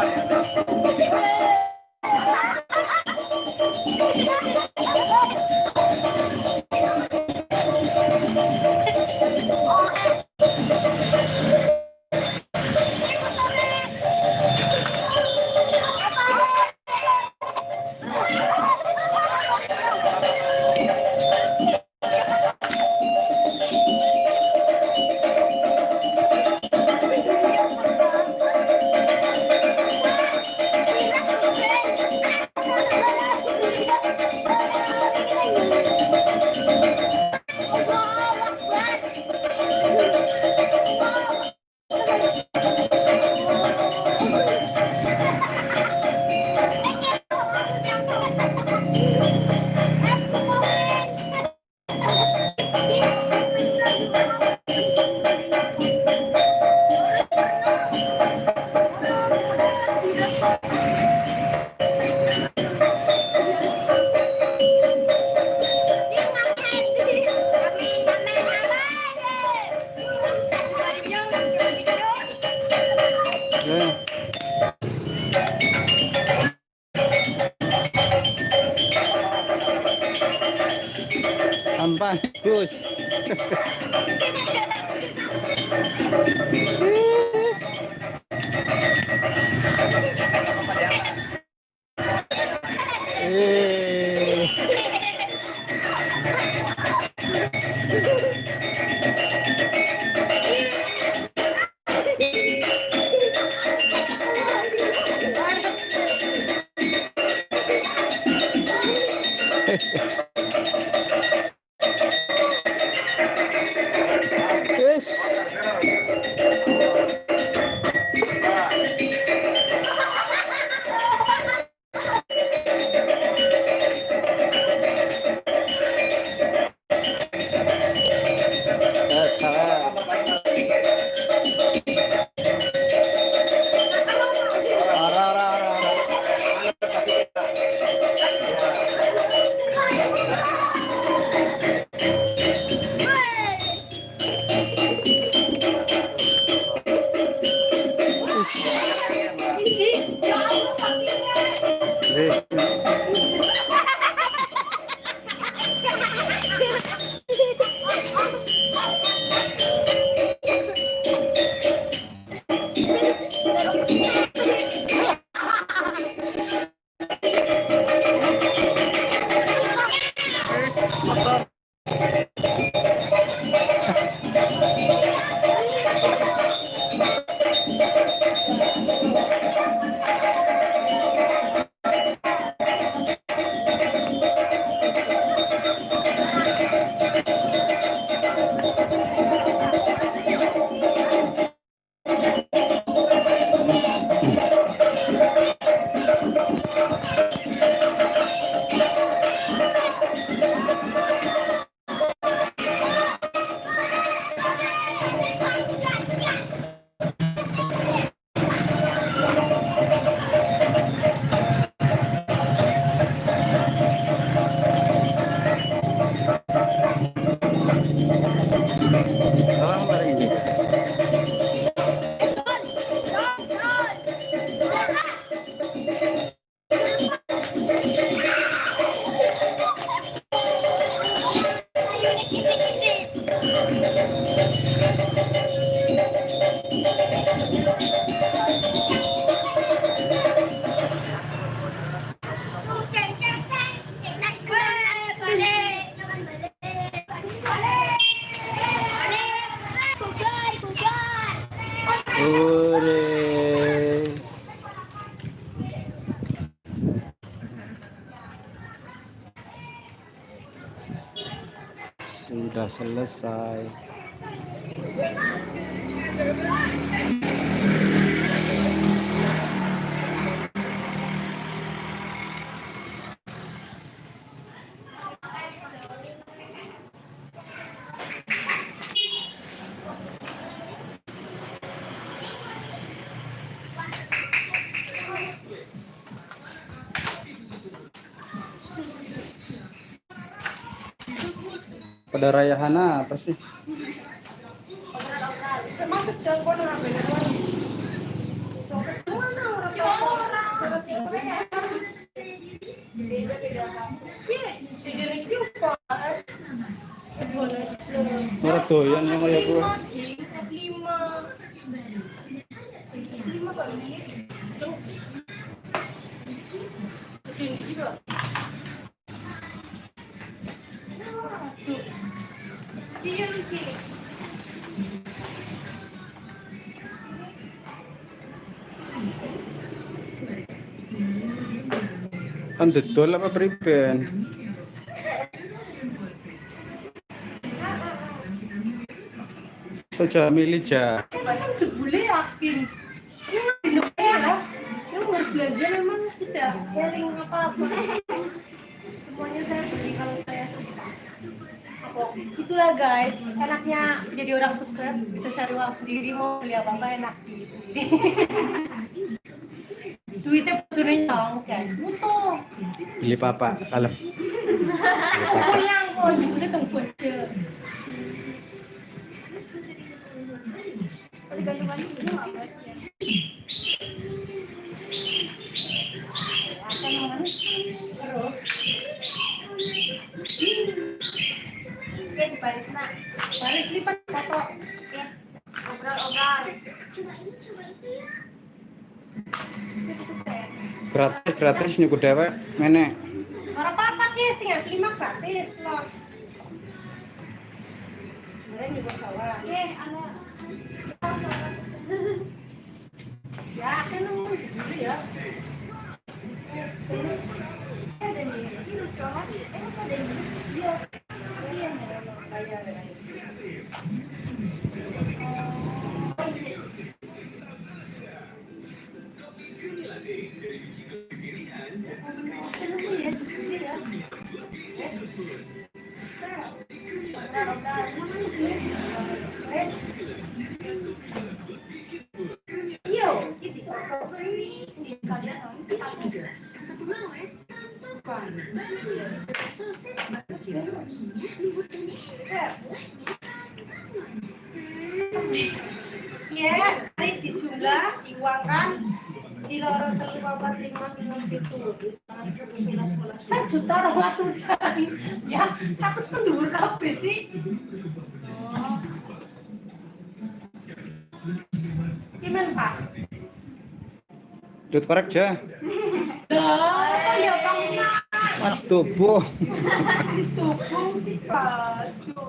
somebody else. Bagus. sudah selesai pada rayahana apa sih Termasuk beneran. Mana orang Merah doyan yang kayak gue lima lima kali. Kan dodol apa priben saja milih ja. Jebule yakin yang harus belajar memang tidak caring apa apa semuanya saya beli kalau saya Apa? itulah guys. Enaknya jadi orang sukses bisa cari uang sendiri mau beli apa apa enak. beli sendiri duitnya butuhnya nyong guys. Butuh beli papa kalem. Aku yang kok duitnya aja Baris gratis nyuku dewek menek Ora apa-apa ki, tinggal lima gratis loh. Eh. Ya, kan ya. Ada nih, Ya, hari dijumlah, diuangkan, di lorong telu papat lima lima itu. Sejuta ratusan. Ya, aku pendulur kabeh sih. Oh. Gimana Pak? Dut korek ja. Lah, kok ya anak tubuh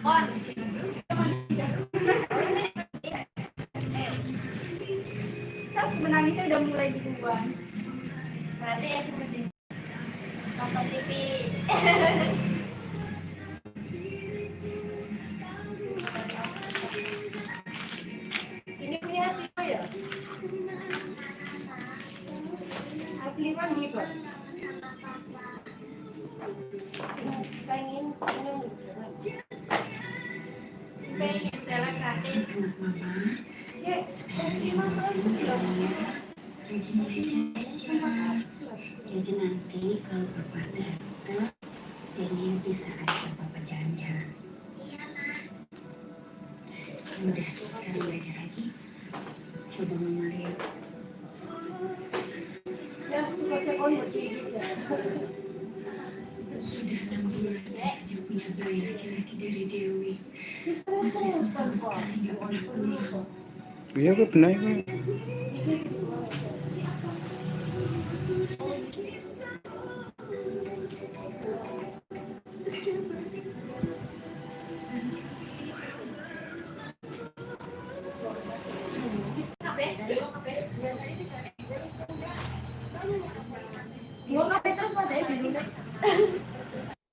Kan menangisnya udah mulai duluan. Berarti ya di nonton TV. gratis. Anak mama, Ya, belum. jadi nanti kalau papa datang, Denny bisa ajak papa jalan-jalan. Udah, sekarang belajar lagi. Coba mama lihat. Ya. Sudah enam bulan dan sejak punya bayi laki-laki dari Dewi. Я выпнаю.